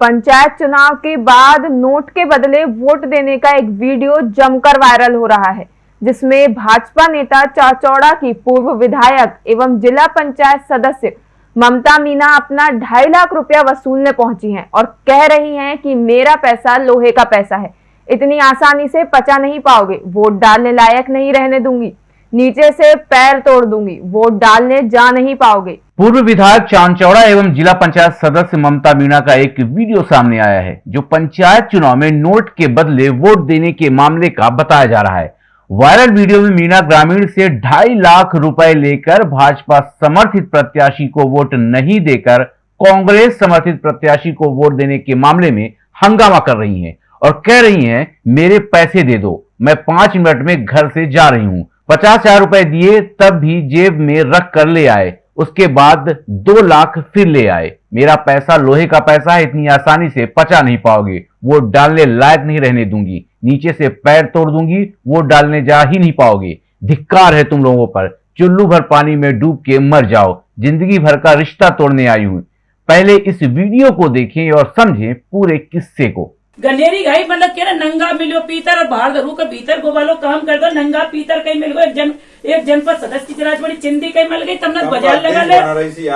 पंचायत चुनाव के बाद नोट के बदले वोट देने का एक वीडियो जमकर वायरल हो रहा है, जिसमें भाजपा नेता चाचौड़ा की पूर्व विधायक एवं जिला पंचायत सदस्य ममता मीना अपना ढाई लाख रुपया वसूलने पहुँची हैं और कह रही हैं कि मेरा पैसा लोहे का पैसा है। इतनी आसानी से पचा नहीं पाओगे, वोट डालने लायक नहीं रहने दूँगी। नीचे से पैर तोड़ दूँगी। वोट डालने जा नहीं पाओगे। पूर्व विधायक चांचौड़ा एवं जिला पंचायत सदस्य ममता मीणा का एक वीडियो सामने आया है, जो पंचायत चुनाव में नोट के बदले वोट देने के मामले का बताया जा रहा है। वायरल वीडियो में मीणा ग्रामीण से ढाई लाख रुपए लेकर भाजपा समर्थित प्रत्याशी को वोट नहीं देकर कांग्रेस समर्थित प्रत्याशी को वोट देने के मामले में हंगामा कर रही हैं और कह रही हैं, मेरे पैसे दे दो, मैं पाँच मिनट में घर से जा रही हूँ। पचास हज़ार रुपए दिए, तब भी जेब में रख कर ले आए। उसके बाद दो लाख फिर ले आए। मेरा पैसा, लोहे का पैसा है, इतनी आसानी से पचा नहीं पाओगे। वो डालने लायक नहीं रहने दूँगी। नीचे से पैर तोड़ दूँगी, वो डालने जा ही नहीं पाओगे। धिक्कार है तुम लोगों पर। चुल्लू भर पानी में डूब के मर जाओ। ज़िंदगी भर का रिश्ता तोड़ने आई हूँ। पहले इस वीडियो को देखें और समझें पूरे किस्से को। गनेरी घाई मतलब के नंगा मिलो पीतर और बाहर घरू के भीतर गोबालो काम कर दो नंगा पीतर कहीं मिल गो एक जन एक जनपद सदस्य की जराज बड़ी चिंदी कहीं मिल गई तमने बाज़ार लगा ले।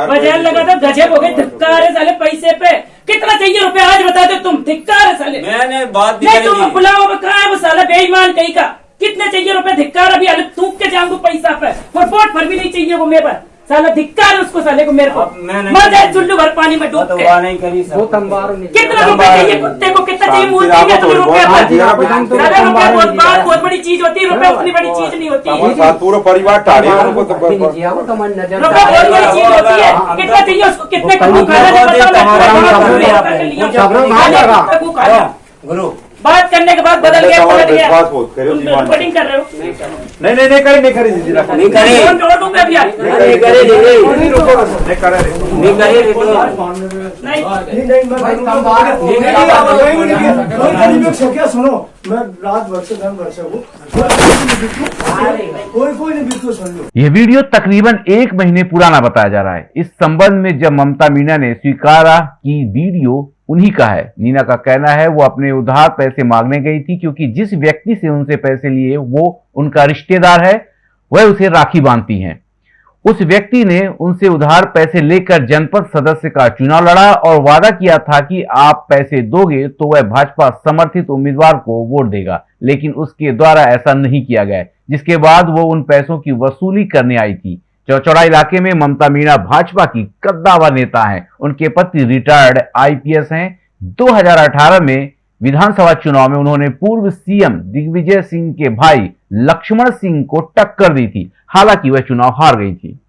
बाज़ार लगा दो गजब हो गए धिक्कार है साले पैसे पे। कितना चाहिए रुपए आज बता दो तुम धिक्कार है साले। मैंने बात नहीं। तुम बुलाओ कहा है वो साला बेईमान कहीं का? कितने चाहिए रुपए धिक्कार अभी अलग थूक के जाऊँगा पैसा पे। फुटबॉट पर भी नहीं चाहिए वो मेरे पास साला धिक्कार है उसको साले को मेरे को। मर जाए चुल्लू भर पानी में डूब तो के। करी सर कितना रुपए चाहिए कुत्ते को? कितना चाहिए? मूल चाहिए तुम्हें रुपए रुपए बहुत बात बहुत बड़ी चीज़ होती है रुपए उतनी बड़ी चीज़ नहीं होती। पूरा परिवार टाड़ी है तो रुपए बहुत बड़ी चीज़ होती है। कितना चाहिए उसको? कितने खाना गुरु। बात करने के बाद बदल गया पलट गया। करो रिकॉर्डिंग कर रहे हो। नहीं नहीं नहीं करी नहीं करी रखो। नहीं करी। नहीं करे नहीं करे। नहीं करे। नहीं क्या सुनो मैं रात दिन भर से हूँ। कोई कोई नहीं बिल्कुल सुन लो। यह वीडियो तकरीबन एक महीने पुराना बताया जा रहा है। इस संबंध में जब ममता मीना ने स्वीकारा कि वीडियो उन्हीं का है। नीना का कहना है, वो अपने उधार पैसे मांगने गई थी क्योंकि जिस व्यक्ति से उनसे पैसे लिए, वो उनका रिश्तेदार है, वह उसे राखी बांधती हैं। उस व्यक्ति ने उनसे उधार पैसे लेकर जनपद सदस्य का चुनाव लड़ा और वादा किया था कि आप पैसे दोगे तो वह भाजपा समर्थित उम्मीदवार को वोट देगा, लेकिन उसके द्वारा ऐसा नहीं किया गया। जिसके बाद वो उन पैसों की वसूली करने आई थी। चौचौड़ा इलाके में ममता मीणा भाजपा की कद्दावर नेता हैं। उनके पति रिटायर्ड आईपीएस हैं। 2018 में विधानसभा चुनाव में उन्होंने पूर्व सीएम दिग्विजय सिंह के भाई लक्ष्मण सिंह को टक्कर दी थी। हालाँकि वह चुनाव हार गई थी।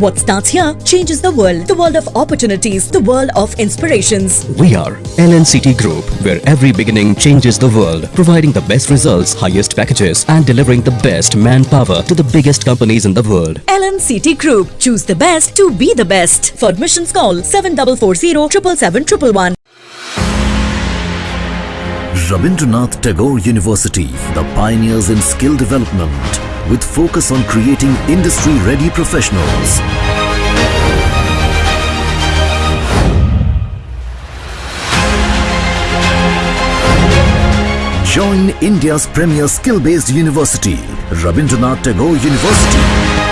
What starts here changes the world. The world of opportunities, the world of inspirations. We are LNCT Group, where every beginning changes the world, providing the best results, highest packages, and delivering the best manpower to the biggest companies in the world. LNCT Group. Choose the best to be the best. For admissions, call 7440 777 Rabindranath Tagore University, the pioneers in skill development, with focus on creating industry-ready professionals. Join India's premier skill-based university, Rabindranath Tagore University.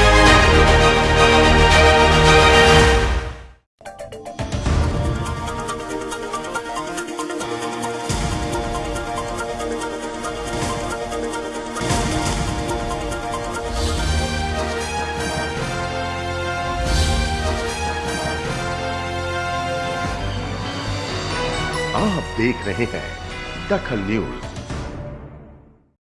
आप देख रहे हैं दखल news.